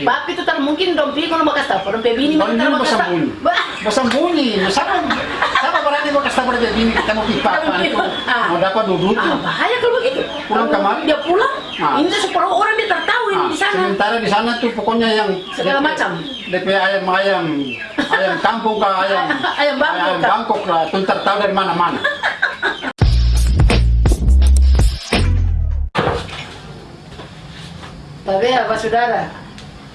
Papi itu tak mungkin dompi kalau bekas tahu, dompi bini mau bekas tahu. bersembunyi. Bersembunyi. Siapa siapa berani mau kasih tahu pada bini kita mau pipa. Ah. mau dapat duduk Ah, bahaya kalau begitu. Pulang kemari? Dia pulang, Ah. ini separuh orang dia tak tahu ini Ah, di sana. sementara di sana tuh pokoknya yang Segala macam. DP ayam ayam ayam kampung kah ayam Ayam Bangkok ayam kah? Bangkok lah tuh tahu dari mana mana. Tapi apa saudara,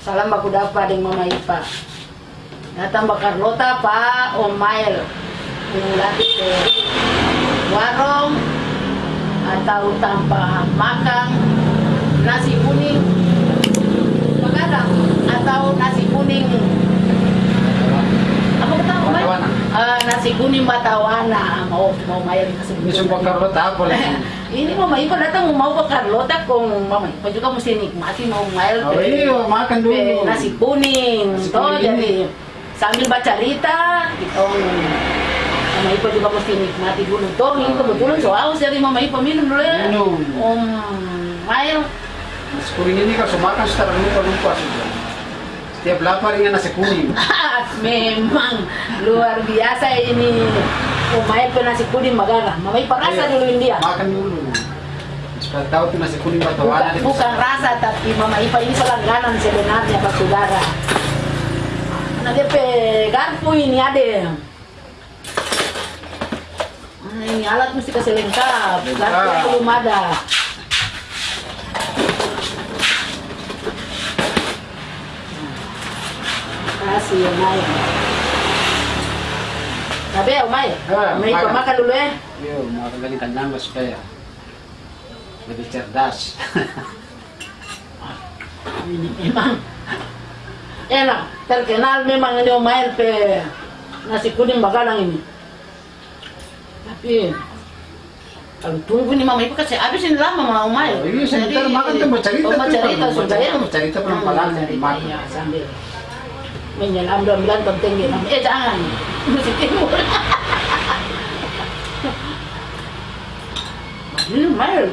salam baku dapat dengan Mama Ipa. Datang bakar lota Pak. Omail Mulati ke warung atau tanpa makan nasi kuning. Begadang atau nasi kuning. Apa kata Ah, nasi kuning batawana mau mau main kasih Ini semua karena apa lagi? ini Mama Ipa datang mau bakar lota kong Mama Ipa juga mesti nikmati mau mail Oh, iya, makan dulu. nasi kuning Nasi toh jadi ini. sambil baca cerita gitu. Mama Ipa juga mesti nikmati dulu. Toh ini kebetulan so haus jadi Mama Ipa minum dulu ya. Minum. Om Mail. Nasi kuning ini kalau makan secara lupa lupa sudah. Setiap lapar ingin nasi kuning. memang luar biasa ini Mail pe nasi kuning magara Mama Ipa rasa Iya. dulu dia Makan dulu. Supaya tahu tuh nasi kuning bukan, batawana. bukan rasa tapi Mama Ipa ini pelangganan sebenarnya Pak Saudara nah dia garpu ini ada ini alat mesti kasih lengkap garpu belum ada ya tapi ya Maya Ah, Mama Ipa makan. dulu ya. Yo, makan lagi kenyang lah supaya lebih cerdas. ini memang enak. Terkenal memang ini Omail pe. Nasi kuning bakalang ini. Tapi kalau tunggu nih mama ibu kasih habis ini lama mau Omail Oh, iya, sebentar makan tuh, mau cerita oh, mau tuh, cerita mau sudah cerita, ya mau cerita Hmm, cerita, ya, sambil menyelam mudah-mudahan penting gitu eh jangan mesti timur ini Omail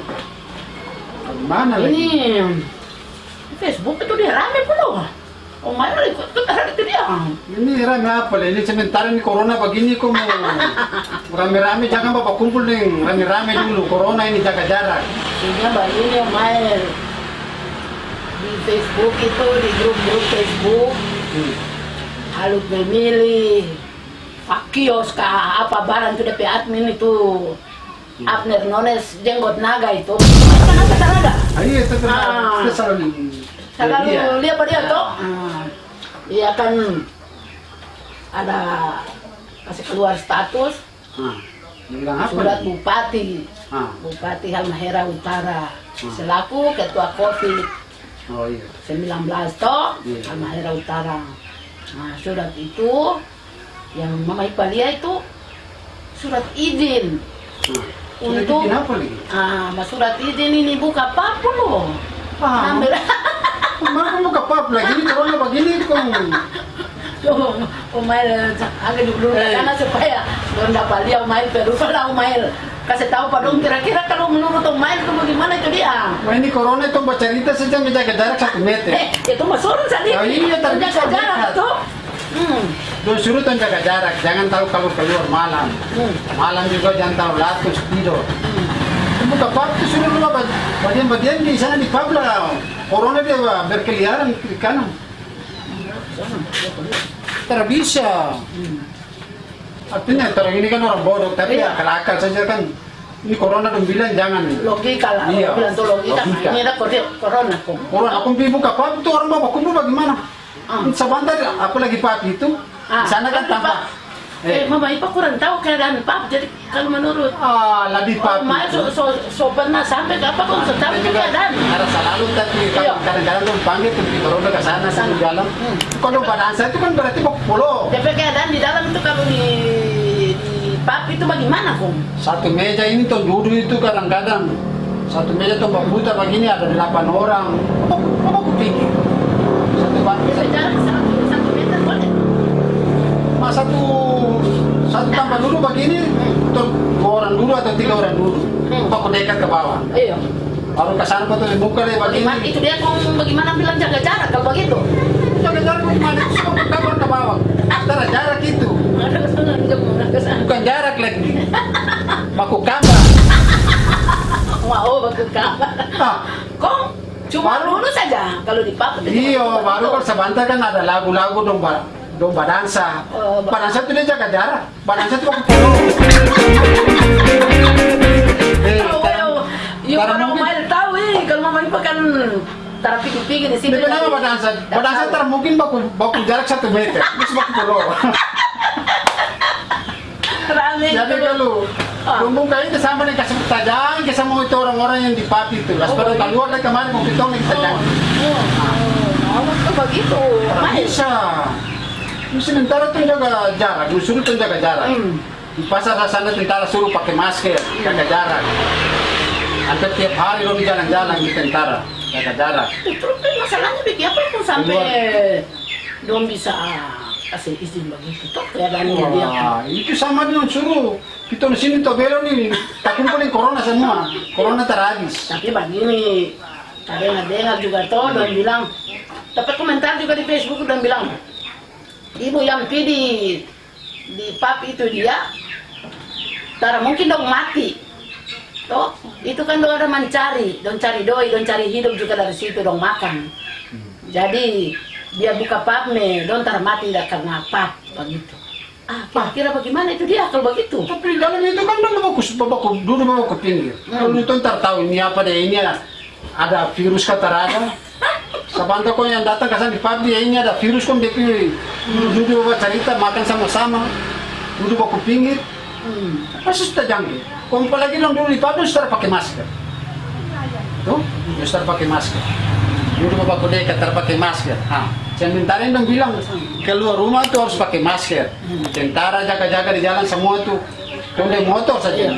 Mana lagi? ini Facebook itu dia rame puluh. Oh Mayor ikut itu dia. Ini rame apa lah? Ini sementara ini corona begini kok mau rame-rame jangan bapak kumpul nih rame-rame dulu corona ini jaga jarak. Sehingga ini yang main di Facebook itu di grup-grup Facebook Hmm. Halut memilih Fakios kah apa barang itu DP admin itu. Hmm. Abner Nones jenggot naga itu. Kan apa Ah, iya itu kan. Ah. selalu selalu Iya. lihat apa dia toh dia kan ada kasih keluar status. Ah, surat bupati. Ah, Bupati Halmahera Utara. Hmm. selaku ketua COVID oh iya. 19 toh Iya. Halmahera Utara nah surat itu yang Mama Ipa lihat itu surat izin Ah, Untuk- bikin apa lagi? ah mas surat izin ini buka apa loh Ah, ambil Mana mau ke pub lagi ini corona begini kok. Umail agak dulu Eh. karena supaya don't dapat dia Umail perlu kalau Umail kasih tahu pada dong kira-kira kalau menurut Umail itu bagaimana itu dia Wah ini corona itu baca cerita saja menjaga jarak satu meter. Eh, itu mah suruh tadi. Oh iya, tapi Jaga jarak tuh. Hmm. Tuh suruh tuh jaga jarak, jangan tahu kalau keluar malam. Hmm. Malam juga jangan tahu latus tidur. Hmm. Buka tuh suruh lu bagian-bagian di sana di pub lah. Corona dia berkeliaran kiri kanan. Tak bisa. Hmm. Artinya orang ini kan orang bodoh, tapi Iya. akal-akal saja kan. Ini corona dong bilang jangan. Logika lah, Iya. bilang tuh logika. Logika. Ini ada corona. Orang aku pergi buka pub tuh orang bawa kumpul bagaimana? Ah. Sebentar aku lagi pub itu, Ah, di sana kan tapi, tampak. Pak, Eh, Mama Ipa kurang tahu keadaan Pak. Jadi kalau menurut Ah, lagi Oh, pub. Maya so, so, so pernah sampai ke apa kok so tahu itu keadaan. Ada selalu tapi Iya. kadang-kadang tuh panggil tuh di corona ke sana sana di dalam. Hmm. Kalau badan saya itu kan berarti mau pulau. DP keadaan di dalam itu kalau di itu bagaimana kum Satu meja ini tuh duduk itu kadang-kadang satu meja tuh berputar begini ada delapan orang. Apa apa kupikir? Satu meja. Satu satu meter boleh? Mas satu satu tambah dulu begini tuh dua orang dulu atau tiga orang dulu. Hmm. apa Kok dekat ke bawah? Iya. Baru ke sana tuh dibuka deh begini. Bagaimana, itu dia kum bagaimana bilang jaga jarak kalau begitu? Jaga jarak bagaimana? Semua kabar ke bawah. Antara jarak itu bukan jarak lagi baku kamba. mau baku kamba. Ah. kok cuma baru, saja kalau di dipakai iyo baru kalau sebentar kan ada lagu-lagu domba domba dansa oh, Pada saat itu dia jaga jarak dansa itu baku kalau mau tahu kalau mau kan tara pikir-pikir di sini. Di mana badansa? Badansa mungkin baku baku jarak satu meter, terus baku pulau. Rame. Jadi kalau Ah. Bumbung kayo kasama nih kasama tajang kasama itu orang-orang yang di papi itu. Las Oh, pada iya. keluar dari kemarin mau kita nih tajang. Oh, oh, oh, begitu. Main. bisa. Sementara tuh jaga jarak, disuruh tuh jaga jarak. Hmm. Di pasar sana tentara suruh pakai masker, jaga jarak. Hampir tiap hari lo jalan-jalan di tentara, jaga jarak. Terus masalahnya bikin apa pun sampai dong bisa kasih izin begitu toh keadaannya dia. Wah, itu sama dengan suruh. Kita di sini tuh belo nih, tak kumpulin corona semua. Corona terhabis. Tapi begini, ada yang dengar juga toh dan bilang, dapat komentar juga di Facebook dan bilang, ibu yang pi di di pap itu dia, tara mungkin dong mati. Toh, itu kan dong ada mencari, dong cari doi, dong cari hidup juga dari situ dong makan. Jadi dia buka papme, dong tar mati dah karena pap begitu. Ah, kira-kira bagaimana itu dia kalau begitu? Tapi dalam itu kan udah baku, baku dulu bawa ke pinggir. Kalau itu ntar tahu ini apa deh ini ada, ada virus kata ada. Sabanta kok yang datang ke sana di pabrik ya ini ada virus kok dia pilih. Duduk bawa cerita makan sama-sama. Duduk baku pinggir. Hmm. Pasti sudah jangkit. Kalau apalagi dong dulu di pabrik sudah pakai masker. Tuh, sudah pakai masker. Dulu bapak dekat terpakai masker. Ah, sementara dong bilang keluar rumah tuh harus pakai masker. Tentara jaga-jaga di jalan semua tuh. Naik motor saja.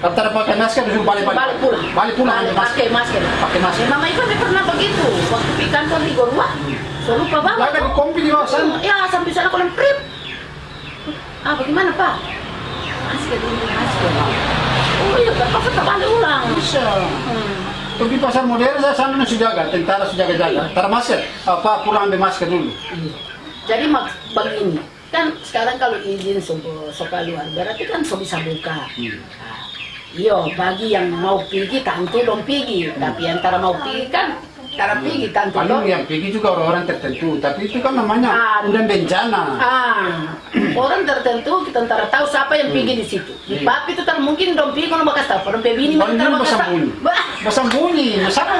Kalau tak pakai masker disuruh. Balik pulang. Balik pulang Balik, pakai masker. pakai masker. Pakai masker. Ya, mama dia pernah begitu. Waktu di kantor di Gorua. So lupa banget. Jaga di kompi di bawah sana. Ya, sampai sana kalau trip. Ah, bagaimana, Pak? Masker ini, masker. Oh iya, Pak, kita balik ulang. Bisa. Hmm. Di pasar modern saya sana harus jaga. Tentara harus jaga-jaga. Tar masker. Apa pulang ambil masker dulu. Iya. Jadi mak begini, kan sekarang kalau izin so keluar, berarti kan so bisa buka. Hmm. Nah, Iyo, bagi yang mau pergi tentu dong pergi, tapi antara mau pergi kan, antara pergi tentu Paling dong. yang pergi juga orang-orang tertentu. Tapi itu kan namanya Ah. udah bencana. Ah, orang tertentu kita antara tahu siapa yang pergi di situ. Di Iya. itu tak mungkin dong pergi kalau bakas tahu, orang bini Paling antara dia bakas tahu. Bah, Bersembunyi. Siapa,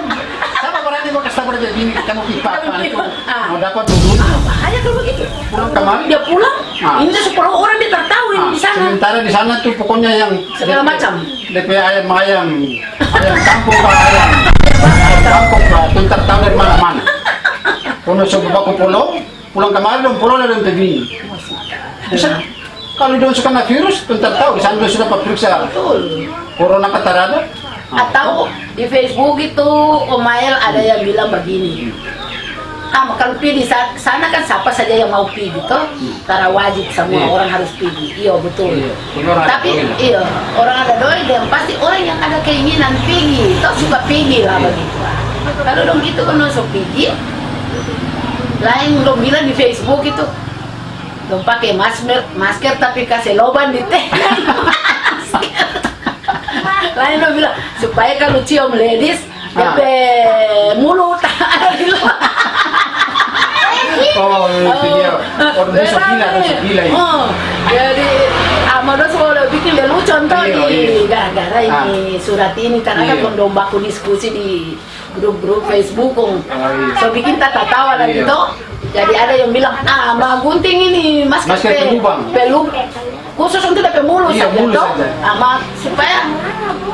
siapa berani mau kasih tahu dia bini kamu pipa Kamu itu pipa. Mau dapat dulu. ah, bahaya kalau begitu. Pulang kemari. Dia pulang, Ah. ini sepuluh orang dia tak tahu ini Ah, di sana. Sementara di sana tuh pokoknya yang Segala macam. DP ayam ayam ayam kampung pak ayam ayam kampung pak tuh ntar tahu dari mana mana. Kalau coba aku pulau pulang kemarin dong pulau dari bini. Bisa kalau dia suka kena virus, tuh ntar tahu di sana sudah periksa Betul. corona kata ada. Atau di Facebook itu Omael ada yang bilang begini. Ah, kalau pergi di sa- sana kan siapa saja yang mau pergi gitu, karena wajib semua Iya. orang harus pergi. Iya betul. Iya, Tapi lah. iya orang ada doi dan pasti orang yang ada keinginan pergi, toh suka pergi lah begitu. Kalau dong gitu kan masuk pergi, lain dong bilang di Facebook itu, dong pakai masker, masker tapi kasih loban di teh. lain dong bilang supaya kalau cium ladies, Ah. Mulut. Oh, itu dia. Orang dia sok gila, orang gila ya. Oh, jadi Amado sudah bikin dia lucu contoh Iya, di iya. gara-gara ini surat ini karena kan Iya. kondom baku diskusi di grup-grup Facebook kong. iya. So bikin tata tawa dan Iya. gitu. Jadi ada yang bilang, ah Mbak Gunting ini masker, Masker pe- pelubang." pelub khusus untuk DP mulut Iya, saja toh. Ama supaya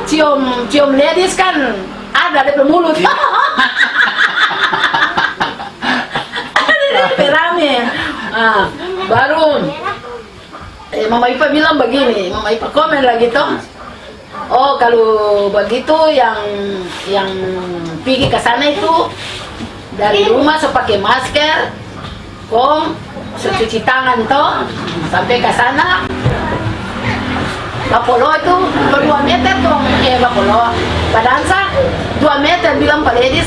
cium cium ladies kan ada DP mulut. Iya. Ada rame. Ah, baru eh, Mama Ipa bilang begini, Mama Ipa komen lagi toh. Oh kalau begitu yang yang pergi ke sana itu dari rumah so pakai masker, kong so cuci tangan toh sampai ke sana. Bapolo itu berdua meter tuh, eh Bapolo. Badansa dua meter bilang Pak Ledis,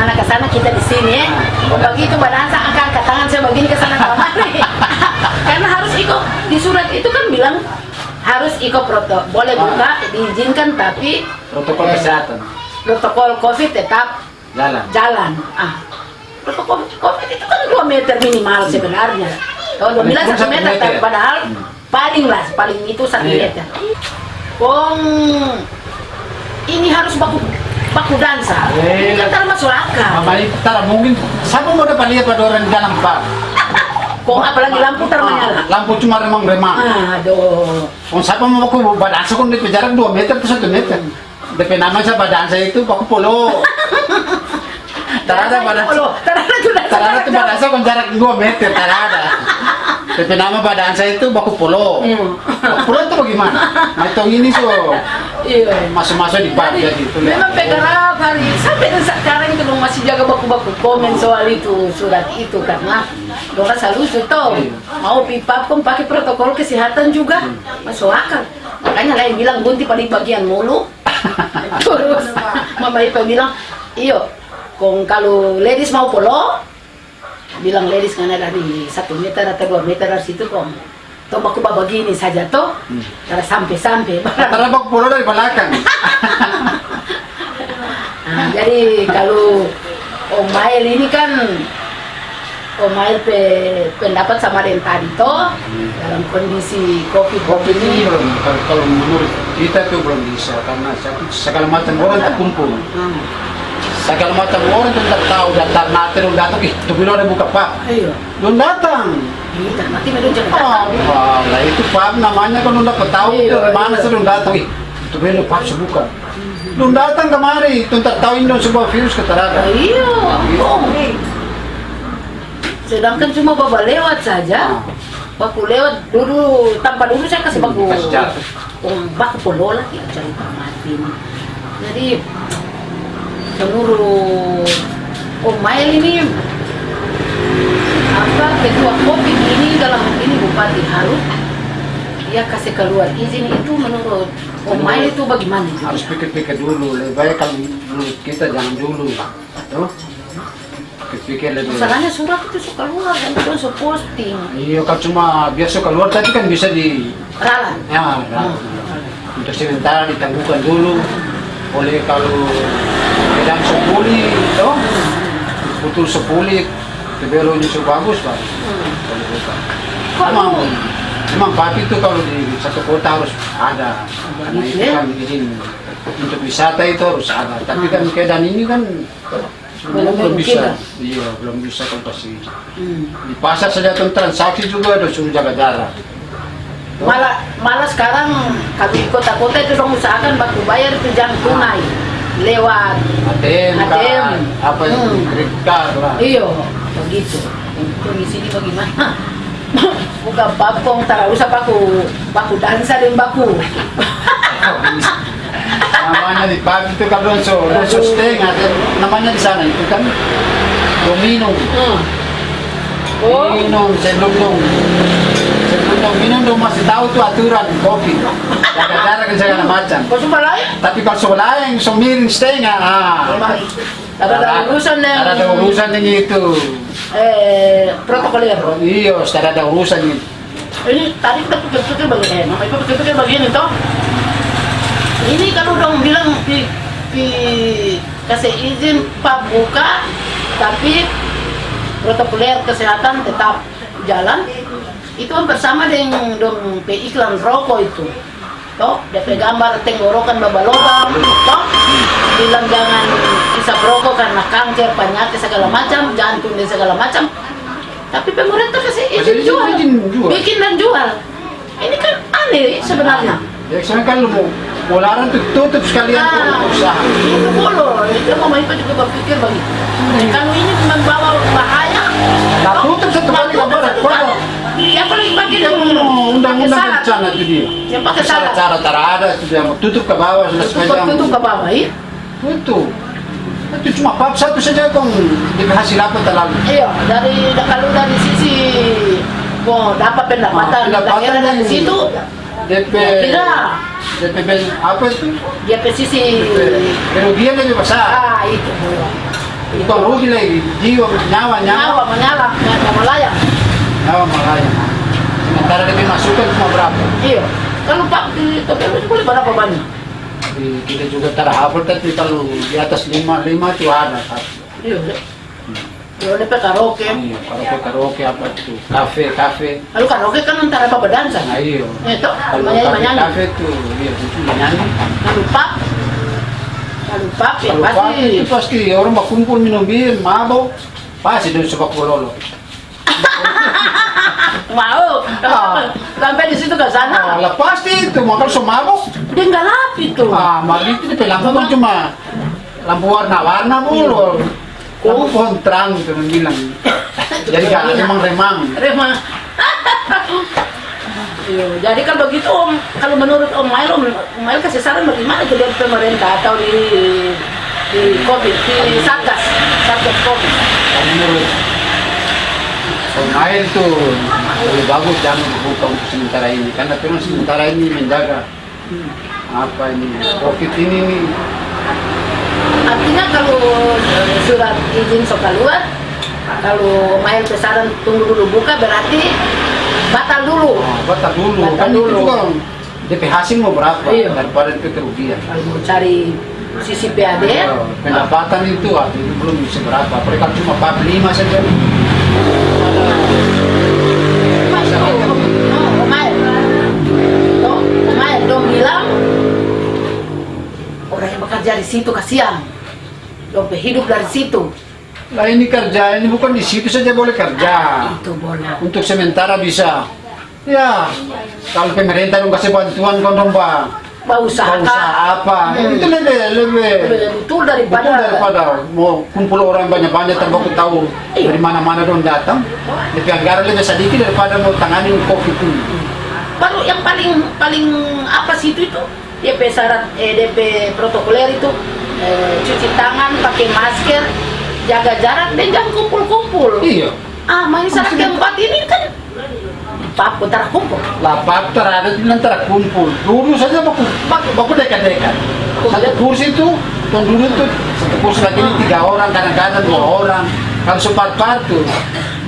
anak ke sana kita di sini ya. Begitu badansa angkat angkat tangan saya begini ke sana kemari. Karena harus ikut di surat itu kan bilang harus ikut protokol boleh buka diizinkan tapi protokol Eh. kesehatan protokol COVID tetap jalan. jalan. Ah, protokol COVID itu kan 2 meter minimal sebenarnya. Kalau dua bilang Paling satu satu meter, meter. padahal Hmm. paling lah, paling itu satu Iya. meter. Kong ini harus baku baku dansa. Eh, Ini kan masuk akal. Itu tak mungkin siapa mau dapat lihat pada orang di dalam pak? Kong apalagi lampu termenyala. Ah, Lampu cuma remang-remang. Aduh. Kung siapa mau aku badansa kung di jarak 2 meter ke 1 meter. DP nama sa badansa itu paku polo. Tarada. Polo, Tarada dansa. Tarada itu badansa kung jarak 2 meter, tarada. DP nama badansa itu baku polo. Hmm. Baku polo itu bagaimana? Nah itu ini so Iya. masuk-masuk di pak Jadi, gitu. memang pegarap hari sampai sekarang itu masih jaga baku-baku. Komen soal itu surat itu karena dorang selalu itu Iya. mau pipa pun pakai protokol kesehatan juga. Masuk akal. Makanya lain bilang gunti paling bagian mulu. Terus mama Ipa bilang iyo kong kalau ladies mau polo bilang ladies kan ada di satu meter atau dua meter dari situ kong toh baku begini saja toh Hmm. karena sampai-sampai Tarada baku polo dari belakang. Nah, jadi kalau Om Mail ini kan Om Mail pe, pendapat sama yang tadi toh dalam kondisi covid Kopi ini belum, kalau, kalau menurut kita itu belum bisa karena segala macam orang terkumpul. Hmm. Segala macam orang tuh tak tahu daftar nanti lu datang ih tuh ada buka pak Ayo, lu datang kita mati jangan oh, datang. wah, lah itu pak namanya kan lu dapat tahu Iya, mana iya. sih lu datang ih tuh bilang pak sebuka lu datang kemari tuh tak tahu ini sebuah virus keterada Iya, oh. Sedangkan cuma bawa lewat saja. Baku lewat dulu tanpa dulu saya kasih baku Kasih jarak. um, baku polo lagi cerita mati. Jadi menurut Om Mail ini apa ketua kopi ini dalam ini Bupati Harus dia kasih keluar izin itu menurut Om Mail itu bagaimana? harus pikir-pikir dulu lebih baik kalau kita jangan dulu. Tuh. Pikir-pikir lebih Masalahnya surat itu suka keluar dan itu suka posting. iya kalau cuma biasa keluar tadi kan bisa di Ralat. Ya, nah, untuk sementara ditangguhkan dulu. Oleh kalau sedang sepuli, toh betul sepuli, kebelonya so bagus pak. Kalau bukan. Memang, memang papi itu kalau di satu kota harus ada, karena itu ya? kan izin untuk wisata itu harus ada. Tapi kan keadaan ini kan Belum belum bisa, iya belum bisa kalau pasti. Hmm. Di pasar saja tuh transaksi juga ada suruh jaga jarak. Malah malah sekarang kalau di kota-kota itu dong usahakan batu bayar itu jangan tunai lewat ATM, ATM. apa yang Hmm. kredit card lah. iyo begitu. Kondisi ini bagaimana? Buka papong tak usah baku baku dansa dan baku. namanya di pub itu kan Ronso, Ronso Steng, ada namanya di sana itu kan Domino, Hmm. Oh, minum dong minum dong masih tahu tuh aturan kopi, jaga jarak segala macam. kau sumpah lain? Tapi kalau sebelah yang so miring Steng, ah, ada ada urusan yang ada urusan yang itu, eh protokoler. iya, sudah ada urusan itu. ini tadi kita pikir-pikir begini, mama ibu pikir-pikir begini toh. Ini kalau dong bilang pi, pi kasih izin pak buka, tapi protokoler kesehatan tetap jalan. Itu hampir sama dengan dong pe iklan rokok itu. Toh, DP gambar tenggorokan babalogam, toh bilang jangan bisa rokok karena kanker, penyakit segala macam, jantung dan segala macam. Tapi pemerintah kasih izin jual, jual. bikin dan jual. Ini kan aneh sebenarnya. Ya sekarang kalau mau mau larang tuh tutup sekalian Nah, usaha. itu boleh. Itu mama Ipa juga berpikir begitu. Dan kalau ini membawa bahaya, Nah, tutup satu kali tutup satu kali. Ya paling bagi yang Oh, undang-undang pakai rencana itu dia. Yang pakai salat. cara cara ada itu dia mau tutup ke bawah sudah Tutup, tutup ke bawah, iya. Itu. Itu cuma pap satu saja kong dikasih apa terlalu. Iya, dari kalau dari sisi mau dapat pendapatan, Ah, pendapatan dari situ, DP Tidak. DP apa itu? dia ke sisi Kerugian lebih besar. ah itu. Bukan rugi lagi, jiwa, nyawa, nyawa, Nyawa menyala, nyawa melayang. Nyawa makanya. Sementara DP masukan cuma berapa? Iya. Kalau Pak di TPU itu boleh berapa banyak? tapi kita juga terhafal tapi kalau di atas lima lima itu ada. Iya, udah. Yo, DP karaoke. Iya, karaoke karaoke apa itu kafe kafe. Lalu karaoke kan antara apa berdansa. Nah iya. Itu, Kalau menyanyi kafe menyanyi. kafe itu iya itu menyanyi. Lalu pap. Lalu pap ya Kalau pasti. pagi itu pasti orang berkumpul minum bir, mabok, pasti dari sepak bola. Mau. Ah. Sampai di situ ke Nah, sana. lah pasti itu, so mabok. Dia nggak lap itu. Ah, mali itu di lampu cuma lampu warna-warna mulu. Lampu pohon terang itu yang bilang. Jadi kan remang-remang. Rema. Iya, jadi kan begitu Om, kalau menurut Om Mail, Om, Mail kasih saran bagaimana ke dari pemerintah atau di di COVID, di Satgas, Satgas COVID. Kalau menurut pemain tuh lebih bagus jangan dibuka untuk sementara ini. Karena memang sementara ini menjaga apa ini covid ini nih Artinya kalau eh, surat izin sok keluar, kalau Mail pesanan tunggu dulu buka berarti batal dulu. oh, batal dulu. Batal kan itu dulu. juga DP hasil mau berapa? Iya. daripada DP kerugian. Kalau cari sisi PAD, Oh, pendapatan itu itu belum bisa berapa. Mereka cuma 45 saja bekerja di situ kasihan. Dong hidup dari situ. lah ini kerja ini bukan di situ saja boleh kerja Itu boleh. untuk sementara bisa ya kalau pemerintah dong kasih bantuan kan dong pak Mau usaha Mau usaha apa Hmm. itu lebih lebih betul daripada Betul daripada mau kumpul orang banyak-banyak tanpa aku tahu Iya. dari mana-mana dong datang. Lebih anggaran lebih sedikit daripada mau tangani covid itu. baru yang paling paling apa sih itu itu DP syarat eh, DP protokoler itu eh, cuci tangan pakai masker jaga jarak dan jangan kumpul-kumpul Iya. ah main syarat keempat ini kan pak putar kumpul Lapak terada itu antara kumpul. Dulu saja baku baku, baku dekat-dekat. Satu kursi itu, tuan dulu itu satu kursi lagi ini tiga orang, kadang-kadang dua orang. Kalau sepat-pat tuh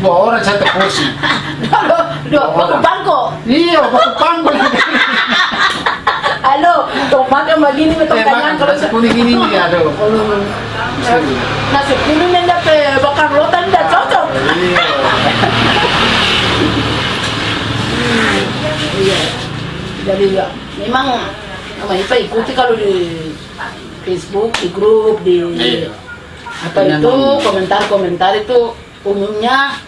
dua orang satu kursi. Halo, dua baku bangko. Iya, baku panggul. Halo, tuh makan begini betul Eh, tangan kalau nasi kuning ini nih, aduh. nasi kuning yang dapat bakar rotan tidak cocok. Iya. Iya. Jadi ya, memang nama Ipa ikuti kalau di Facebook, di grup, di Iya. apa itu komentar-komentar itu umumnya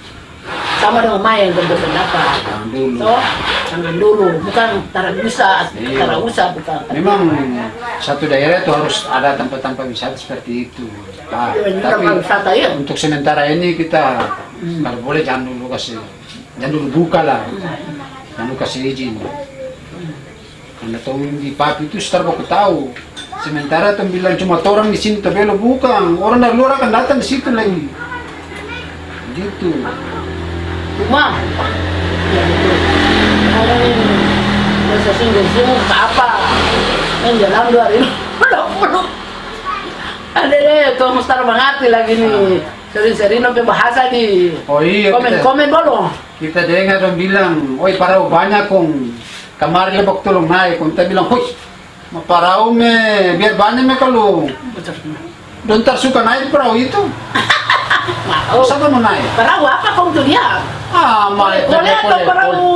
sama dengan main berpendapat. Jangan dulu. So, jangan dulu, bukan tara bisa, Iya. tara usah bukan. Memang satu daerah itu harus ada tempat-tempat wisata seperti itu. Nah, Ini tapi tempat wisata ya. untuk sementara ini kita kalau boleh jangan dulu kasih, jangan dulu buka lah, jangan dulu kasih izin. Karena tahu di papi itu setelah aku tahu. Sementara tuh bilang cuma orang di sini tabelo bukan, orang dari luar akan datang di situ lagi. Gitu. Ya. Orang singgah sini ke apa? Yang jalan dua. Ada deh, tuh mengerti lagi nih. Sering-sering sampai bahasa di Oh iya. komen-komen belum. kita dengar dong bilang, oi parau banyak kong kemarin lebok tolong naik, kong kita bilang, hui, ma parau me, biar banyak me kalau don tar suka naik perahu itu, Mau. siapa mau naik? Perahu apa kau tuh dia? Malah Boleh atau perahu?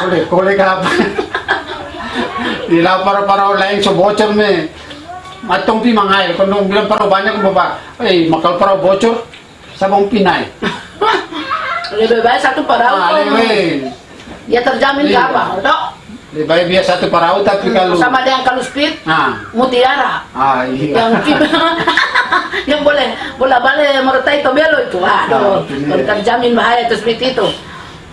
Boleh, boleh apa? Di lapar parau lain so bocor me, matong pi mangai, kong dong bilang parau banyak bapak, eh makal parau bocor, sabong pinai. Lebih baik satu perahu. Ah, Ya terjamin ke apa? Dok? Lebih baik biar satu perahu tapi kalau, Sama dengan kalau speed, ah, mutiara. ah iya. yang yang boleh bola balik meretai itu aduh Ah, itu dia. kalau terjamin bahaya itu seperti itu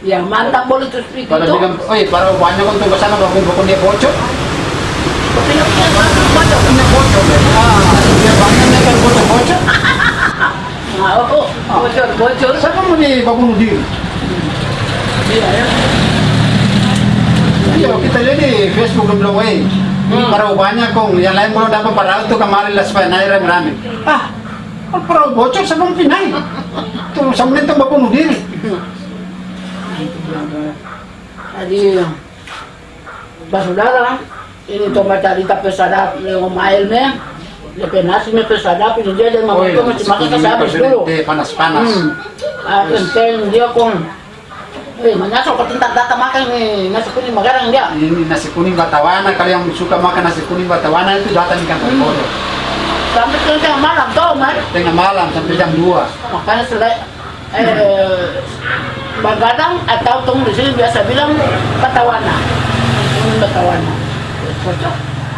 ya mantap boleh itu seperti Pada itu bilang, oi, para banyak untuk ke sana bangun bangun dia bocor. Punya- bocor. Punya bocor. Ah, dia dia kan bocor bocor. Ah, oh, oh, bocor bocor Siapa mau di bangun diri? iya ya Iya, kita lihat di Facebook bilang, oi, Hmm. para banyak kong, yang lain belum dapat para itu kemarin lah supaya naik rame-rame. Ah, para bocor siapa mau pinai? Tuh, sama itu bangun diri. jadi Pak Saudara ini tomat tadi tapi sadap yang mail me lepas nasi me pesadap ini dia dia mau Oh, itu mesti makan nasi kasih habis kuning dulu teh panas-panas. hmm. ah penting dia kong eh mana sok tentang data makan nih nasi kuning magarang dia. Ini nasi kuning batawana, kalau yang suka makan nasi kuning batawana itu datang di kantor Hmm. Sampai ke tengah malam tau man Tengah malam sampai jam 2. makanya selai eh Bagadang atau tong di sini biasa bilang batawana. Kuning batawana. Cocok.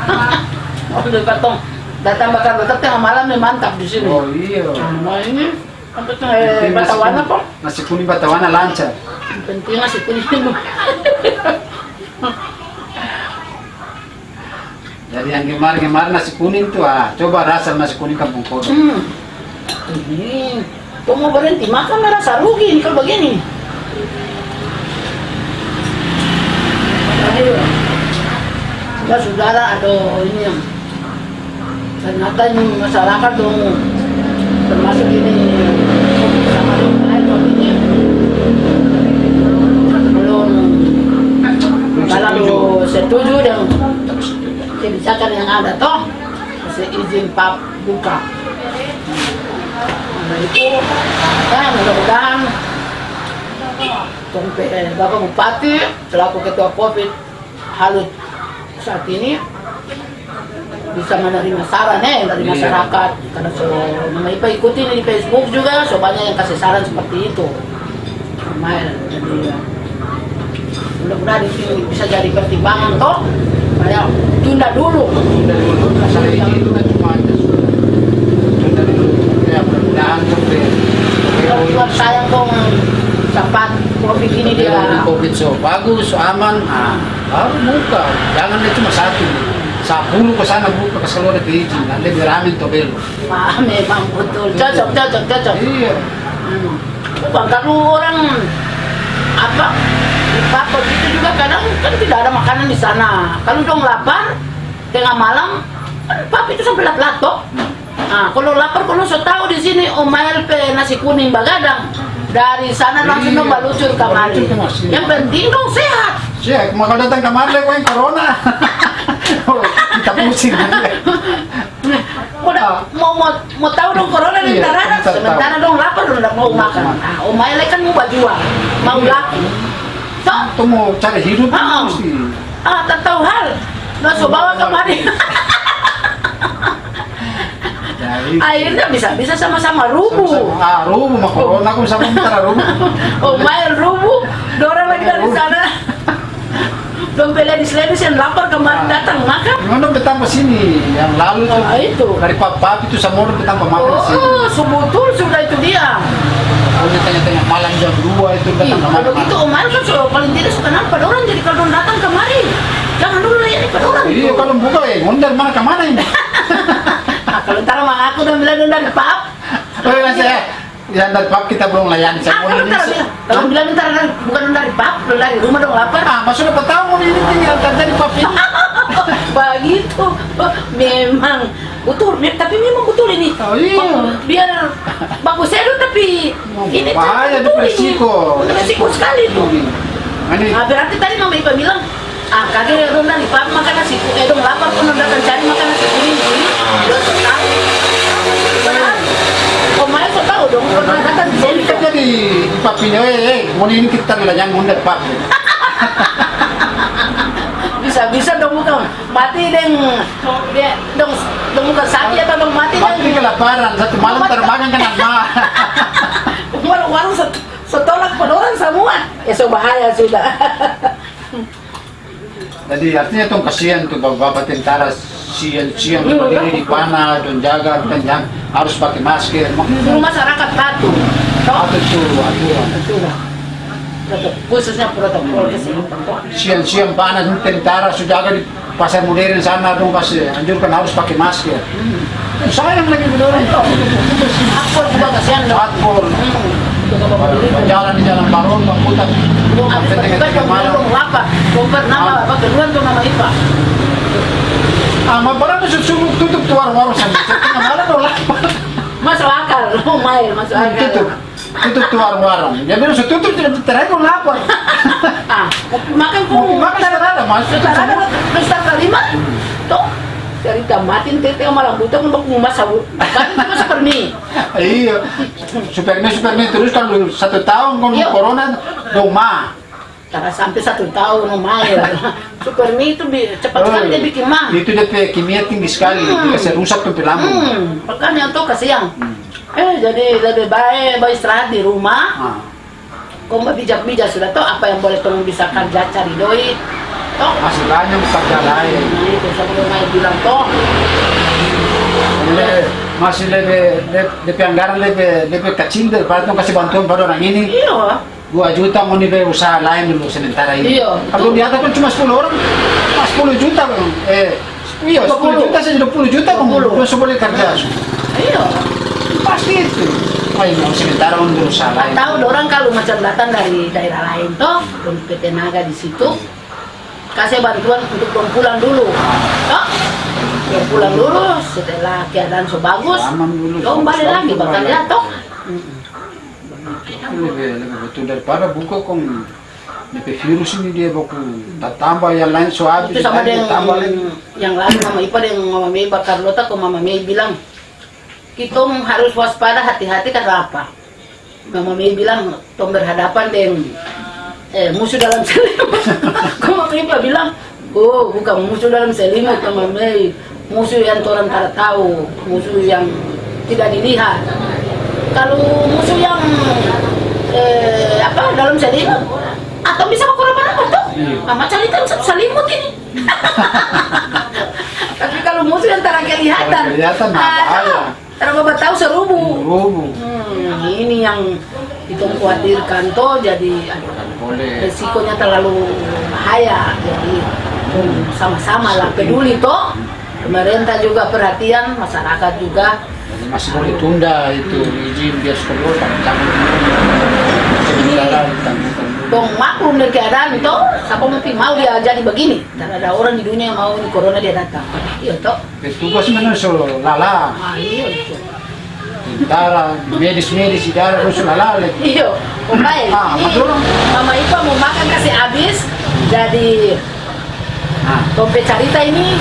Oh di katong datang bakar datang tengah malam nih mantap di sini. Oh iya. Nah ini batawana kok Nasi kuning batawana lancar. penting nasi kuning Jadi yang kemarin-kemarin nasi kuning tuh, ah, coba rasa nasi kuning kampung kodok. hmm. ini kau mau berhenti makan merasa rugi nih kalau begini Aduh. Ya saudara atau ini yang ternyata ini masyarakat dong termasuk ini sama dong lain dong ini belum kalau setuju dengan kebijakan yang ada toh. Masih izin pap buka. Nah itu. Ya mudah-mudahan. Bapak Bupati selaku Ketua Covid Halut. Saat ini bisa menerima saran eh dari Iya. masyarakat. Karena so Mama Ipa ikuti di Facebook juga so banyak yang kasih saran seperti itu. Lumayan jadi ya, mudah-mudahan ini bisa jadi pertimbangan toh kayak tunda dulu Tunda dulu, ini itu kan cuma. Tunda dulu, ya mudah-mudahan sampai buat saya dong sempat covid ini dia covid so bagus, so aman, ah, baru buka. Jangan dia cuma satu. Sepuluh ke sana buka ke seluruh izin, nanti beramin tuh belo. ah, memang betul cocok cocok cocok Iya. Hmm. Bukan kalau orang apa Papua itu juga kadang kan tidak ada makanan di sana. Kalau dong lapar tengah malam kan papi itu sampai lat toh. Nah, kalau lapar kalau so tahu di sini omail pe nasi kuning bagadang dari sana langsung Iya. dong balucur kamari. Balucur ke masjid. Yang penting dong sehat. Siap, mau datang kemari kau yang corona. Oh, kita pusing. Udah mau mau mau tahu dong corona di Iya, sementara dong lapar nggak mau makan. Nah, omail kan mau bajuan, mau laku. Itu mau cari hidup Ah. mesti. Ah, tak tahu hal. So bawa kemari. Jadi, Akhirnya bisa-bisa sama-sama rubuh. sama-sama. Ah, rubuh mah corona aku sama antara rubuh. Oh, main rubuh. Dora lagi dari sana. Dompet ledis-ledis yang lapar kemarin datang makan. Mana betapa sini yang lalu tuh Ah, itu. dari pap itu sama orang betapa makan di sini. Oh, sebetul sudah itu dia. Oh, di tengah-tengah malam jam 2 itu Ih, datang kemari. kalau gitu Omar kan so, paling tidak suka nampak orang jadi kalau orang datang kemari jangan dulu layani pada orang Iya, itu. kalau buka ya, ngundar mana ke mana ini? Kalau ntar mah aku udah bilang dari pap. Oh, iya, saya. Ya, dari pap kita belum layani. Saya Ah, mau kalau ini. kalau bilang ntar bukan dari pap, dari rumah dong lapar. Ah, mas sudah tahu mau ini tinggal dari pap ini. Begitu. Memang betul, tapi memang betul ini. Oh, iya. Biar bagus seru tapi ini tuh Bahaya, itu resiko. ini. Resiko sekali. Ini Nah, berarti tadi Mama Ipa bilang, ah kagak dong dari pap makan nasi eh dong lapar pun udah cari makan nasi kuning ini. Udah tahu. Oh, so tahu dong, pernah datang di sini. ini kan jadi pap ini, eh, eh, mau ini kita layani ngundar pap. Bisa-bisa dong bukan mati deng. Dong dong bukan sakit atau dong? Mati ini deng kelaparan, satu malam termakan kan ama. warung-warung set- setolak pedorang semua. Ya so bahaya sudah. Jadi artinya tuh kasihan tuh bapak-bapak tentara. Siang-siang Iya, berdiri di panah dan jaga dan jang- harus pakai masker. masyarakat patuh Apa itu aturan? Khususnya protokol kesehatan. Siang-siang panas tentara sudah jaga di pasar modern sana dong kasih anjurkan harus pakai masker. Sayang lagi bedorong tuh. Aku juga kasihan Hmm, bapak diri jalan di jalan Baron, Putar. Dong habis Sampai bertugas tengah-tengah dong malam. dong apa apa kedua dong nama Ipa Ah, mau barang suruh tutup tuh warung-warung sampai tengah malam lapar. masuk akal oh mail masuk akal Tutup. Tutup tuh warung-warung. Dia bilang, tutup tidak terakhir mau lapor. ah makan kok makan sekarang, Mas. sekarang ada pesta kelima toh dari tamatin tete malam buta untuk ngumas sabu kan cuma seperti Iya, Superman Superman terus kalau satu tahun kalau Iya. corona doma. karena sampai satu tahun lumayan Supermi itu cepat sekali dia bikin mah Itu dia kimia tinggi sekali, Hmm. bisa rusak tuh lambung. hmm, makanya tuh kasihan eh jadi lebih baik baik istirahat di rumah Ah. kau mau bijak-bijak sudah tahu apa yang boleh tolong bisa kerja cari duit toh Masih banyak kerja lain. nah itu sebelum Mai bilang toh Le- masih lebih, le- lebih anggaran lebih, lebih kecil daripada tuh kasih bantuan pada orang ini. iya 2 juta mau nih usaha lain dulu sementara ini. Iya. Kalau di atas kan cuma 10 orang, 10 juta bang. Eh, iya 10 20. juta saja 20 juta bang. 20. Terus boleh kerja. iya Pasti itu. Oh, ini sementara untuk usaha lain. tahu orang kalau macam datang dari daerah lain toh untuk PT Naga di situ kasih bantuan untuk dong pulang dulu. Toh dong pulang dulu setelah keadaan so bagus dong balik lagi bakal ya toh. Lebih, lebih betul. Daripada buka kong lebih virus ini dia buku tak tambah yang lain so habis itu sama yang dengan tambah yang lain Mama Ipa dengan Mama Mei Bakar Lota ke Mama Mei bilang kita harus waspada hati-hati karena apa? Mama Mei bilang tom berhadapan dengan eh, musuh dalam selimut. Kok Mama Ipa bilang oh bukan musuh dalam selimut Mama Mei musuh yang orang tak tahu musuh yang tidak dilihat. Kalau musuh yang eh, apa dalam selimut atau bisa kurang apa tuh mama cari kan selimut ini. Tapi kalau musuh yang tak kelihatan kelihatan, bahaya. Karena bapak tahu serubu rubuh hmm, ini yang itu khawatirkan toh jadi boleh. resikonya terlalu bahaya. Jadi hmm, sama-sama lah peduli toh pemerintah juga perhatian masyarakat juga. Masih boleh tunda itu izin biar sekolah tak dong maklum dari keadaan itu siapa mungkin mau dia jadi begini? Dan ada orang di dunia yang mau ini corona dia datang. Iya toh. Petugas so lala. Ah iya itu tentara medis medis idara so lala lagi. Iya pokoknya. Ah, betul. mama Ipa mau makan kasih habis jadi ah. dompet cerita ini.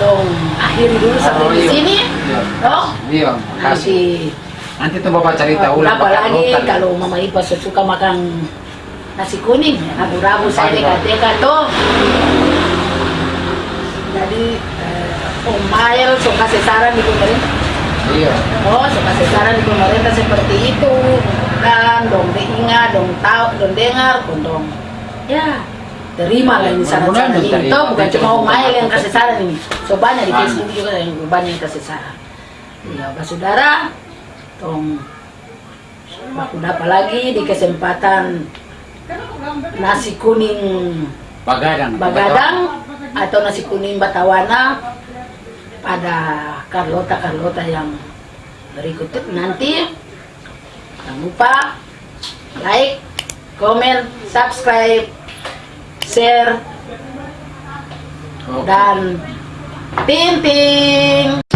Dong akhiri dulu sampai Oh, di iya. sini. Iya. toh. Iya kasih nanti tuh bapak cerita ulang apa pakai lagi lokal. kalau mama Ipa suka makan nasi kuning rabu-rabu saya Pagi, Pak. dekat-dekat tuh. Jadi eh, Om Mael so kasih saran di pemerintah. Iya. Oh so kasih saran di pemerintah seperti itu. Dan dong diingat dong tahu dong dengar dong. Ya terima lah ini saran-saran ini. toh bukan cuma Om Mael yang kasih saran ini. So banyak di Banyak. Facebook juga yang banyak yang kasih saran. Ya Pak Saudara tong aku dapat lagi di kesempatan nasi kuning. Bagadang. Bagadang atau nasi kuning Batawana pada Carlota Carlota yang berikut nanti. Jangan lupa like, komen, subscribe, share dan ting ting.